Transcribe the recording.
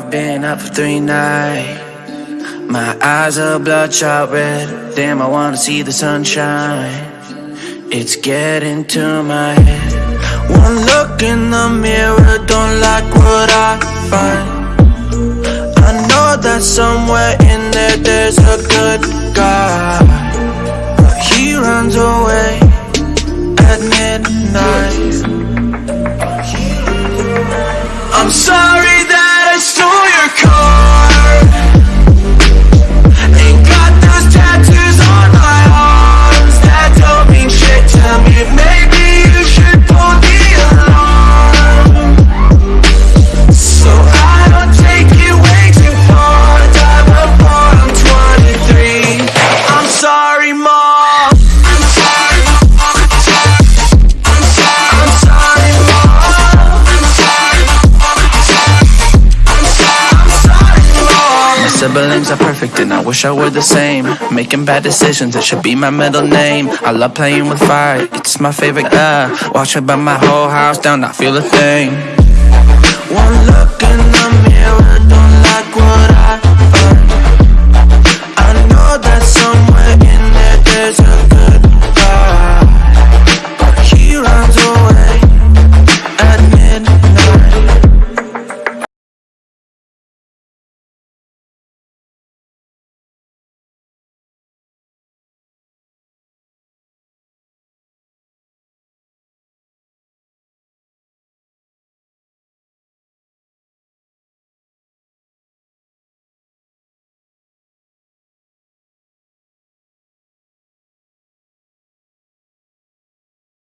I've been up for three nights. My eyes are bloodshot red. Damn, I wanna see the sunshine. It's getting to my head. One look in the mirror, don't like what I find. I know that somewhere in there there's a good perfect and I wish I were the same. Making bad decisions, it should be my middle name. I love playing with fire, it's my favorite. Uh, watch it burn my whole house down, not feel a thing. One look in the mirror, don't like what